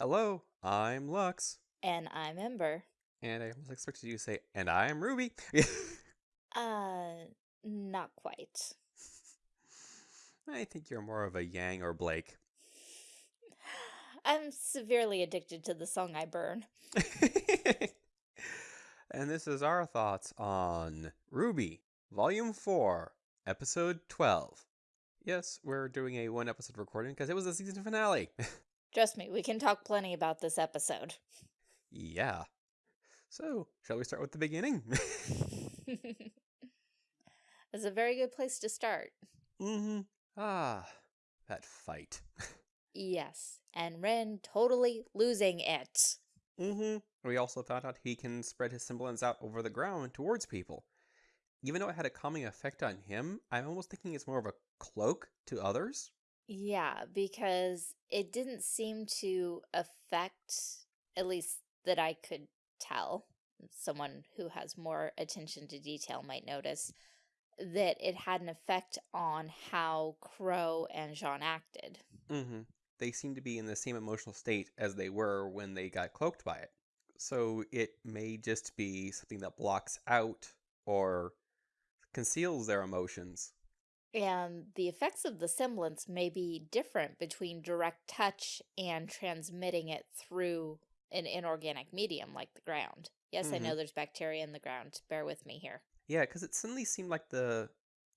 Hello, I'm Lux. And I'm Ember. And I almost expected you to say, and I'm Ruby. Uh, not quite. I think you're more of a Yang or Blake. I'm severely addicted to the song I burn. and this is our thoughts on RWBY, Volume 4, Episode 12. Yes, we're doing a one episode recording because it was the season finale. Trust me, we can talk plenty about this episode. yeah. So, shall we start with the beginning? It's a very good place to start. mm-hmm. Ah, that fight. Yes, and Ren totally losing it. mm-hmm. We also found out he can spread his semblance out over the ground towards people. Even though it had a calming effect on him, I'm almost thinking it's more of a cloak to others. Yeah, because it didn't seem to affect, at least that I could tell, someone who has more attention to detail might notice, that it had an effect on how Qrow and Jaune acted. Mm-hmm. They seem to be in the same emotional state as they were when they got cloaked by it. So it may just be something that blocks out or conceals their emotions. And the effects of the semblance may be different between direct touch and transmitting it through an inorganic medium like the ground. Yes, mm -hmm. I know mm-hmm. there's bacteria in the ground. Bear with me here. Yeah, because it suddenly seemed like the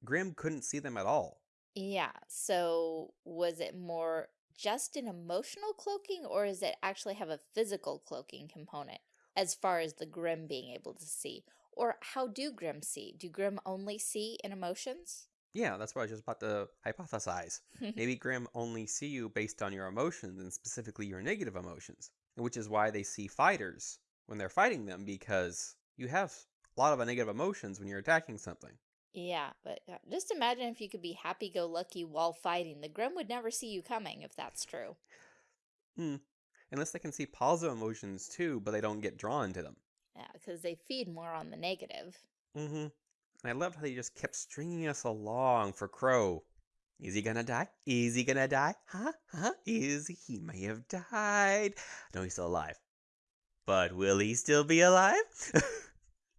Grimm couldn't see them at all. Yeah, so was it more just an emotional cloaking or does it actually have a physical cloaking component as far as the Grimm being able to see? Or how do Grimm see? Do Grimm only see in emotions? Yeah, that's what I was just about to hypothesize. Maybe Grimm only see you based on your emotions and specifically your negative emotions, which is why they see fighters when they're fighting them because you have a lot of negative emotions when you're attacking something. Yeah, but uh, just imagine if you could be happy-go-lucky while fighting. The Grimm would never see you coming if that's true. Hmm. Unless they can see positive emotions too, but they don't get drawn to them. Yeah, because they feed more on the negative. Mm-hmm. And I loved how they just kept stringing us along for Qrow. Is he gonna die? Is he gonna die? Huh? Huh? Is he? He may have died. No, he's still alive. But will he still be alive?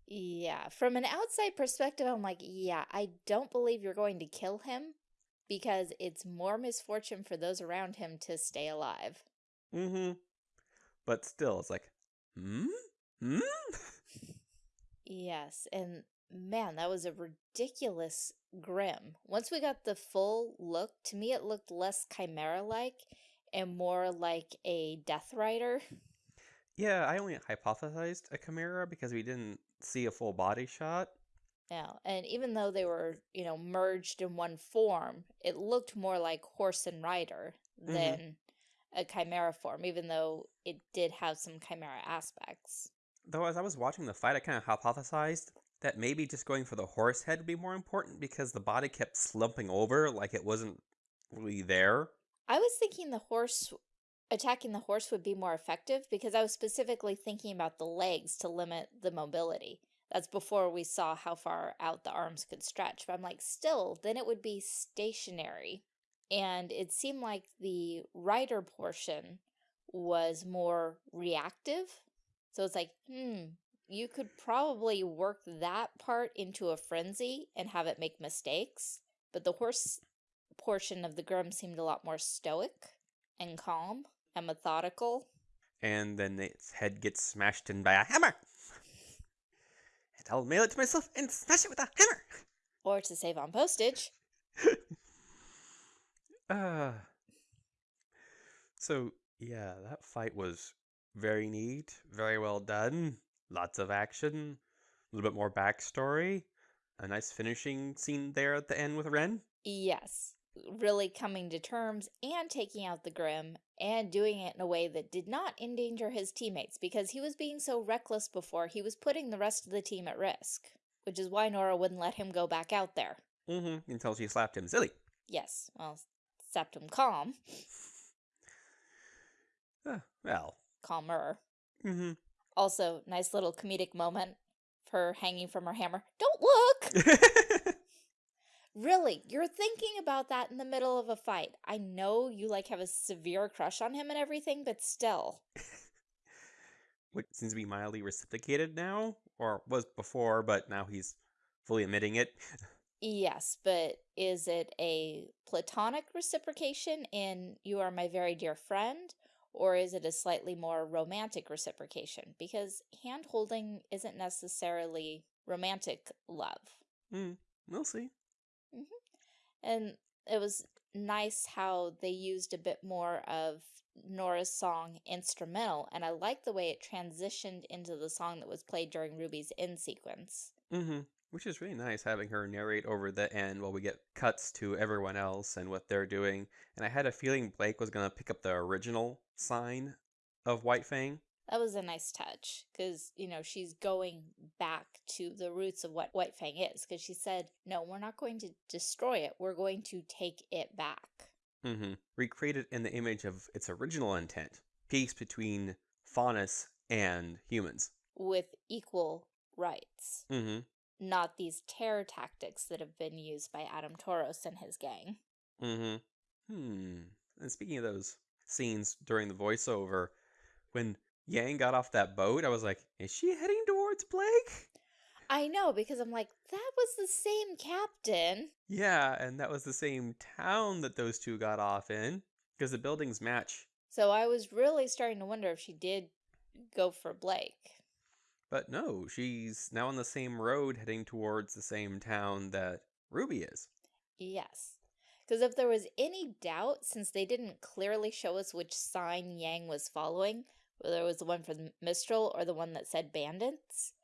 Yeah, from an outside perspective, I'm like, yeah, I don't believe you're going to kill him because it's more misfortune for those around him to stay alive. Mm-hmm. But still, it's like, hmm? Hmm? yes, and man, that was a ridiculous Grimm. Once we got the full look, to me it looked less Chimera-like and more like a Death Rider. Yeah, I only hypothesized a Chimera because we didn't see a full body shot. Yeah, and even though they were, you know, merged in one form, it looked more like horse and rider mm-hmm. than mm -hmm. a chimera form, even though it did have some chimera aspects. Though as I was watching the fight, I kind of hypothesized that maybe just going for the horse head would be more important because the body kept slumping over like it wasn't really there. I was thinking the horse attacking the horse would be more effective because I was specifically thinking about the legs to limit the mobility. That's before we saw how far out the arms could stretch. But I'm like, still, then it would be stationary. And it seemed like the rider portion was more reactive. So it's like, hmm, you could probably work that part into a frenzy and have it make mistakes. But the horse portion of the Grimm seemed a lot more stoic and calm and methodical. And then its head gets smashed in by a hammer. And I'll mail it to myself and smash it with a hammer. Or to save on postage. uh, so, yeah, that fight was very neat, very well done. Lots of action, a little bit more backstory. A nice finishing scene there at the end with Ren. Yes really coming to terms and taking out the Grimm and doing it in a way that did not endanger his teammates because he was being so reckless before he was putting the rest of the team at risk, which is why Nora wouldn't let him go back out there. Mm-hmm, until she slapped him silly. Yes, well, slapped him calm. uh, well. Calmer. Mm-hmm. Also, nice little comedic moment for hanging from her hammer. Don't look! Really, you're thinking about that in the middle of a fight. I know you like have a severe crush on him and everything, but still. Which seems to be mildly reciprocated now, or was before, but now he's fully admitting it. Yes, but is it a platonic reciprocation in you are my very dear friend, or is it a slightly more romantic reciprocation? Because hand holding isn't necessarily romantic love. Hmm, we'll see. Mm -hmm. And it was nice how they used a bit more of Nora's song instrumental, and I like the way it transitioned into the song that was played during Ruby's end sequence. Mm-hmm. Which is really nice having her narrate over the end while we get cuts to everyone else and what they're doing. And I had a feeling Blake was going to pick up the original sign of White Fang. That was a nice touch because, you know, she's going back to the roots of what White Fang is because she said, no, we're not going to destroy it. We're going to take it back. Mm-hmm. Recreated in the image of its original intent peace between faunus and humans. With equal rights. Mm-hmm. Not these terror tactics that have been used by Adam Taurus and his gang. Mm-hmm. Hmm. And speaking of those scenes during the voiceover, when Yang got off that boat, I was like, is she heading towards Blake? I know, because I'm like, that was the same captain. Yeah, and that was the same town that those two got off in, because the buildings match. So I was really starting to wonder if she did go for Blake. But no, she's now on the same road heading towards the same town that Ruby is. Yes. Because if there was any doubt, since they didn't clearly show us which sign Yang was following, whether it was the one from Mistral or the one that said bandits,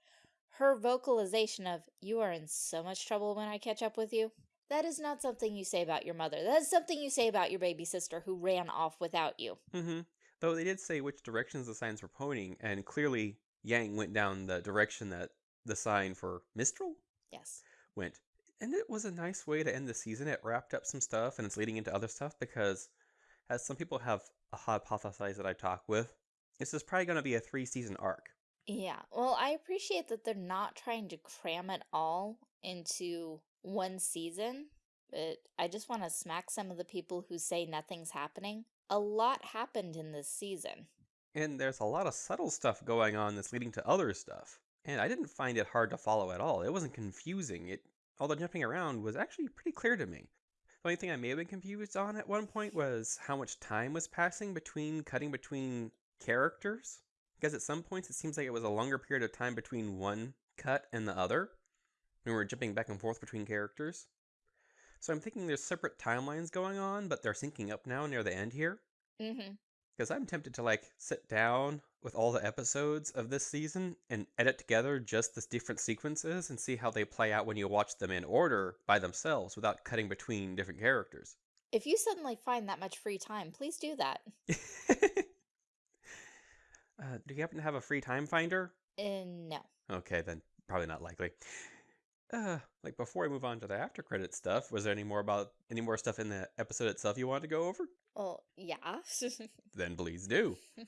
her vocalization of, you are in so much trouble when I catch up with you, that is not something you say about your mother. That is something you say about your baby sister who ran off without you. Mm-hmm. Though they did say which directions the signs were pointing, and clearly Yang went down the direction that the sign for Mistral Yes. went. And it was a nice way to end the season. It wrapped up some stuff and it's leading into other stuff because, as some people have a hypothesized that I talk with, this is probably going to be a three season arc. Yeah, well, I appreciate that they're not trying to cram it all into one season, but I just want to smack some of the people who say nothing's happening. A lot happened in this season. And there's a lot of subtle stuff going on that's leading to other stuff. And I didn't find it hard to follow at all. It wasn't confusing. It all the jumping around was actually pretty clear to me. The only thing I may have been confused on at one point was how much time was passing between cutting between characters. Because at some points it seems like it was a longer period of time between one cut and the other. When we were jumping back and forth between characters. So I'm thinking there's separate timelines going on, but they're syncing up now near the end here. Mm-hmm. Because I'm tempted to like sit down with all the episodes of this season and edit together just the different sequences and see how they play out when you watch them in order by themselves without cutting between different characters. If you suddenly find that much free time, please do that. uh, do you happen to have a free time finder? Uh, no. Okay, then probably not likely. Uh, like before I move on to the after credit stuff, was there any more about any more stuff in the episode itself you wanted to go over? Well, yeah. Then please do.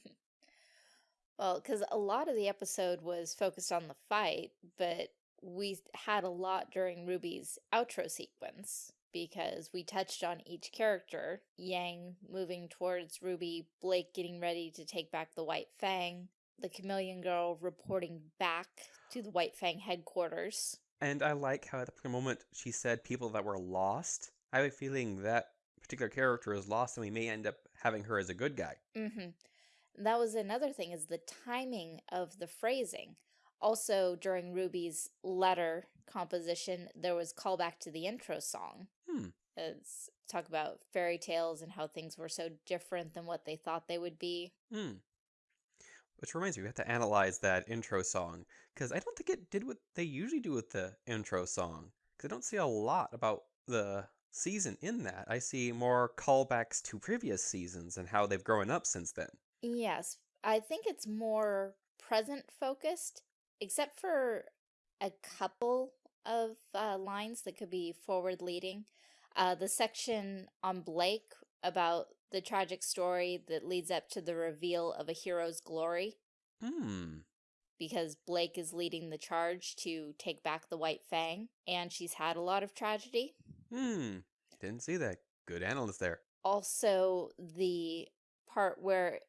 well, because a lot of the episode was focused on the fight, but we had a lot during Ruby's outro sequence because we touched on each character. Yang moving towards Ruby, Blake getting ready to take back the White Fang, the Chameleon Girl reporting back to the White Fang headquarters. And I like how at the moment she said people that were lost. I have a feeling that particular character is lost and we may end up having her as a good guy. Mm-hmm. That was another thing is the timing of the phrasing. Also, during Ruby's letter composition, there was callback to the intro song. Hmm. It's talk about fairy tales and how things were so different than what they thought they would be. Hmm. Which reminds me, we have to analyze that intro song because I don't think it did what they usually do with the intro song. Because I don't see a lot about the season in that. I see more callbacks to previous seasons and how they've grown up since then. Yes, I think it's more present focused, except for a couple of uh, lines that could be forward leading. Uh, the section on Blake about the tragic story that leads up to the reveal of a hero's glory. Hmm. Because Blake is leading the charge to take back the White Fang, and she's had a lot of tragedy. Hmm. Didn't see that. Good analyst there. Also, the part where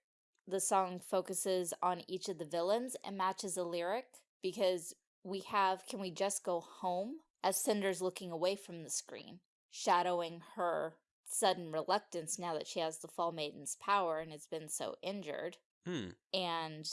the song focuses on each of the villains and matches a lyric because we have Can We Just Go Home as Cinder's looking away from the screen, shadowing her sudden reluctance now that she has the Fall Maiden's power and has been so injured. Hmm. And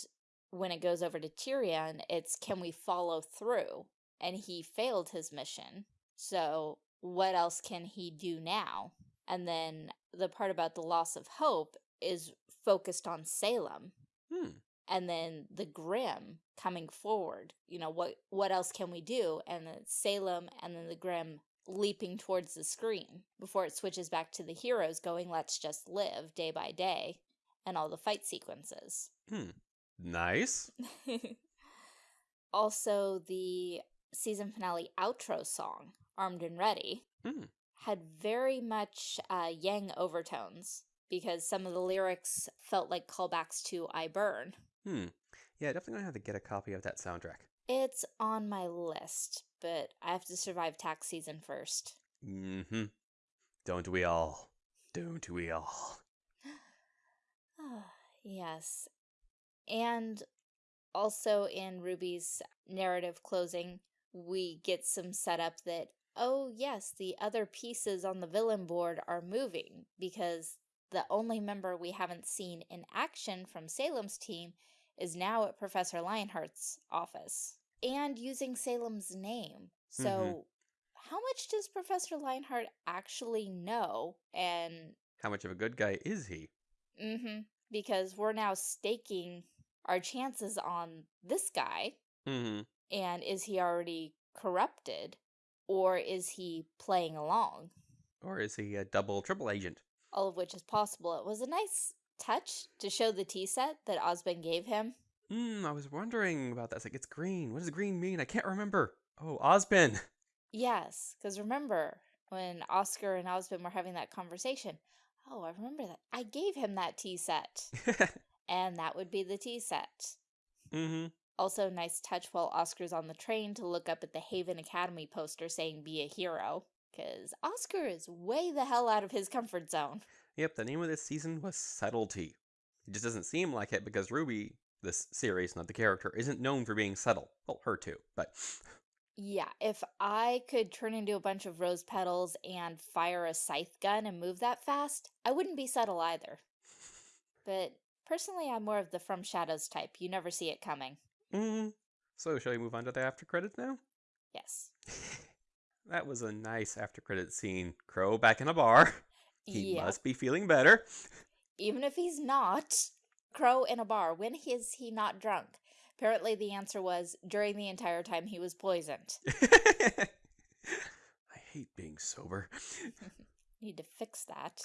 when it goes over to Tyrian, it's Can We Follow Through? And he failed his mission. So what else can he do now? And then the part about the loss of hope is focused on Salem. Hmm. And then the Grimm coming forward. You know, what what else can we do? And then Salem and then the Grimm leaping towards the screen before it switches back to the heroes going, let's just live day by day, and all the fight sequences. Hmm. Nice. also, the season finale outro song, Armed and Ready, Hmm. had very much uh, Yang overtones because some of the lyrics felt like callbacks to I Burn. Hmm. Yeah, definitely gonna have to get a copy of that soundtrack. It's on my list, but I have to survive tax season first. Mm-hmm. Don't we all? Don't we all? yes. And also in Ruby's narrative closing, we get some setup that, oh yes, the other pieces on the villain board are moving because the only member we haven't seen in action from Salem's team is now at Professor Lionheart's office and using Salem's name. So Mhm. how much does Professor Lionheart actually know? And How much of a good guy is he? mm-hmm, because we're now staking our chances on this guy. Mm-hmm. And is he already corrupted? Or is he playing along? Or is he a double triple agent? All of which is possible. It was a nice touch to show the tea set that Ozpin gave him. Hmm, I was wondering about that. It's like, it's green. What does green mean? I can't remember. Oh, Ozpin. Yes, because remember when Oscar and Ozpin were having that conversation? Oh, I remember that. I gave him that tea set. and that would be the tea set. mm-hmm. Also, nice touch while Oscar's on the train to look up at the Haven Academy poster saying be a hero. Because Oscar is way the hell out of his comfort zone. Yep, the name of this season was Subtlety. It just doesn't seem like it because RWBY, this series, not the character, isn't known for being subtle. Well, her too, but Yeah, if I could turn into a bunch of rose petals and fire a scythe gun and move that fast, I wouldn't be subtle either. But personally, I'm more of the From Shadows type. You never see it coming. mm. So, shall we move on to the after credits now? Yes. that was a nice after credit scene. Qrow back in a bar. He yeah. must be feeling better. Even if he's not, Qrow in a bar, when is he not drunk? Apparently the answer was during the entire time he was poisoned. I hate being sober. Need to fix that.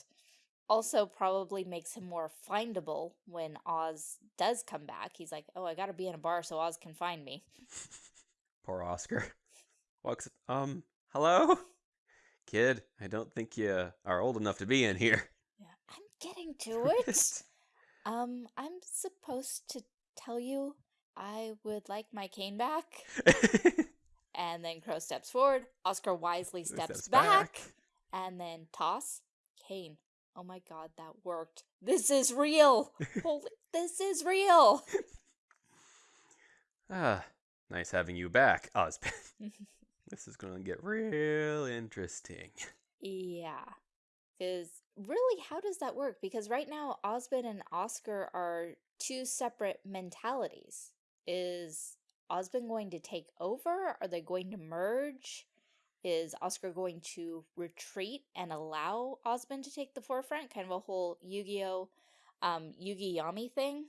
Also probably makes him more findable when Oz does come back. He's like, oh, I gotta be in a bar so Oz can find me. Poor Oscar. Walks. Um. Hello, kid. I don't think you are old enough to be in here. Yeah, I'm getting to it. Um, I'm supposed to tell you I would like my cane back. And then Qrow steps forward. Oscar wisely steps, Steps back. And then toss. Cane. Oh my god, that worked. This is real. Holy, this is real. Ah, nice having you back, Ozpin. this is gonna get real interesting. yeah. Because really, how does that work? Because right now, Ozpin and Oscar are two separate mentalities. Is Ozpin going to take over? Are they going to merge? Is Oscar going to retreat and allow Ozpin to take the forefront? Kind of a whole Yu-Gi-Oh! Um, Yugi Yami thing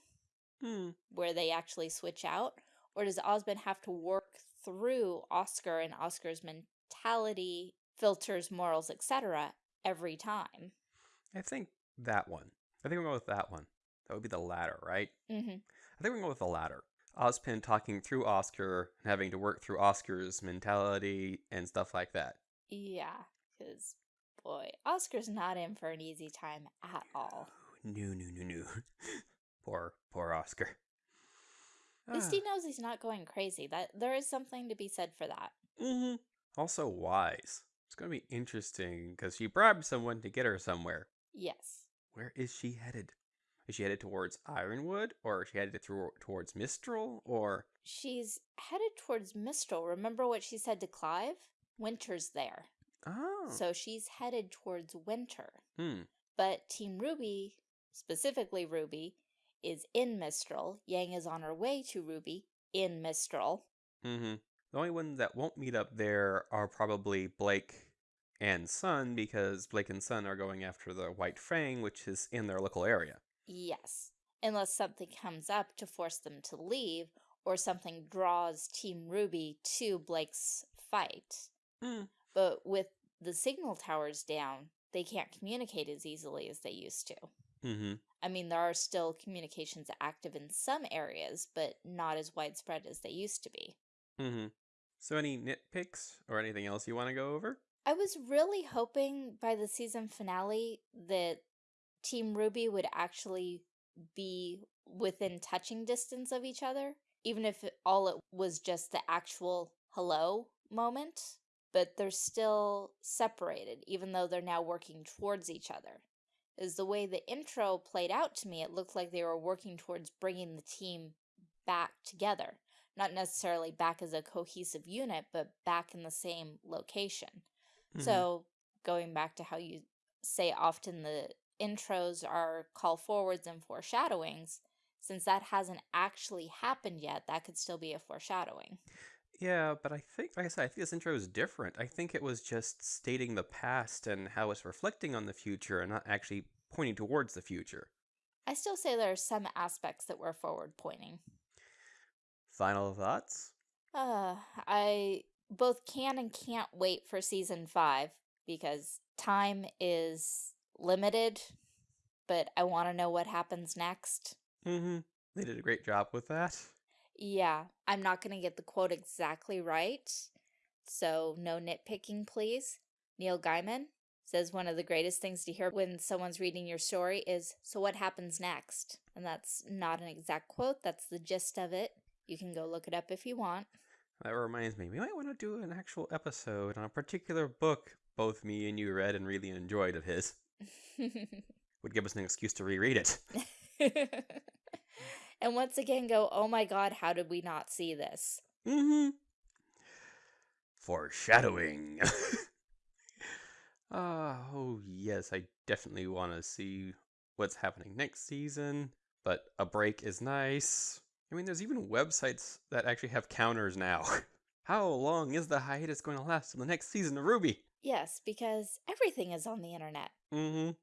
Hmm. where they actually switch out? Or does Ozpin have to work through Oscar and Oscar's mentality, filters, morals, etc. every time? I think that one. I think we'll go with that one. That would be the latter, right? Mm-hmm. I think we're going go with the latter. Ozpin talking through Oscar and having to work through Oscar's mentality and stuff like that. Yeah, because, boy, Oscar's not in for an easy time at all. No, no, no, no. poor, poor Oscar. At least he knows he's not going crazy. That There is something to be said for that. hmm Also Weiss. It's going to be interesting because she bribed someone to get her somewhere. Yes. Where is she headed? Is she headed towards Ironwood, or is she headed through, towards Mistral, or She's headed towards Mistral. Remember what she said to Klein? Winter's there. oh, So she's headed towards winter. hmm, But Team RWBY, specifically Ruby, is in Mistral. Yang is on her way to Ruby in Mistral. mm-hmm. The only ones that won't meet up there are probably Blake and Sun, because Blake and Sun are going after the White Fang, which is in their local area. Yes. Unless something comes up to force them to leave, or something draws Team RWBY to Blake's fight. Hmm. But with the signal towers down, they can't communicate as easily as they used to. Mm-hmm. I mean, there are still communications active in some areas, but not as widespread as they used to be. Mm-hmm. So any nitpicks or anything else you want to go over? I was really hoping by the season finale that Team RWBY would actually be within touching distance of each other, even if it, all it was just the actual hello moment. But they're still separated, even though they're now working towards each other. Is the way the intro played out to me, it looked like they were working towards bringing the team back together. Not necessarily back as a cohesive unit, but back in the same location. Mhm. So, going back to how you say often the intros are call forwards and foreshadowings, since that hasn't actually happened yet, that could still be a foreshadowing. Yeah, but I think, like I said, I think this intro is different. I think it was just stating the past and how it's reflecting on the future and not actually pointing towards the future. I still say there are some aspects that were forward pointing. Final thoughts? Uh, I both can and can't wait for season five because time is limited, but I want to know what happens next. Mm-hmm. They did a great job with that. Yeah, I'm not going to get the quote exactly right, so no nitpicking, please. Neil Gaiman says one of the greatest things to hear when someone's reading your story is, So what happens next? And that's not an exact quote, that's the gist of it. You can go look it up if you want. That reminds me, we might want to do an actual episode on a particular book both me and you read and really enjoyed of his. Would give us an excuse to reread it. and once again, go, Oh my god, how did we not see this? Mm-hmm. Foreshadowing. Ah, oh yes, I definitely want to see what's happening next season, but a break is nice. I mean, there's even websites that actually have counters now. How long is the hiatus going to last in the next season of RWBY? Yes, because everything is on the internet. Mm-hmm.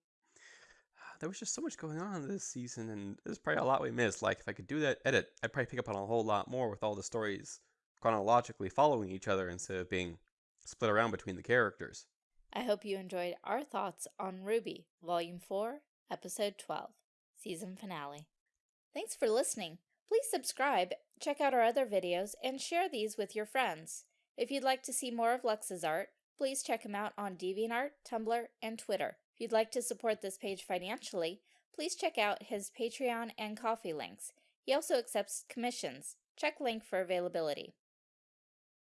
There was just so much going on this season, and there's probably a lot we missed. Like, if I could do that edit, I'd probably pick up on a whole lot more with all the stories chronologically following each other instead of being split around between the characters. I hope you enjoyed our thoughts on RWBY, Volume 4, Episode 12, Season Finale. Thanks for listening. Please subscribe, check out our other videos, and share these with your friends. If you'd like to see more of Lux's art, please check him out on DeviantArt, Tumblr, and Twitter. If you'd like to support this page financially, please check out his Patreon and Ko-fi links. He also accepts commissions. Check link for availability.